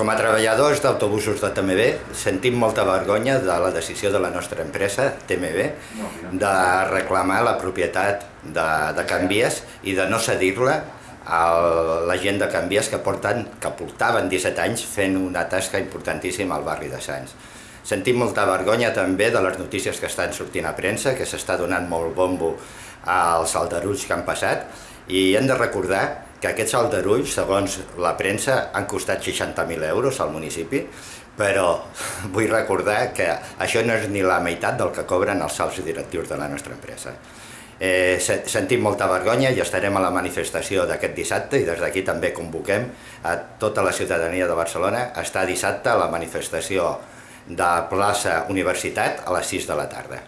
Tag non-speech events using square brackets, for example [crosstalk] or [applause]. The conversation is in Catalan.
Com a treballadors d'autobusos de TMB sentim molta vergonya de la decisió de la nostra empresa, TMB, de reclamar la propietat de, de Canvies i de no cedir-la a la gent de Canvies que, porten, que portaven 17 anys fent una tasca importantíssima al barri de Sants. Sentim molta vergonya també de les notícies que estan sortint a premsa, que s'està donant molt bombo als aldarulls que han passat, i hem de recordar que aquests aldarulls, segons la premsa, han costat 60.000 euros al municipi, però [laughs] vull recordar que això no és ni la meitat del que cobren els salts directius de la nostra empresa. Eh, sentim molta vergonya i estarem a la manifestació d'aquest dissabte i des d'aquí també convoquem a tota la ciutadania de Barcelona a estar dissabte a la manifestació de plaça Universitat a les 6 de la tarda.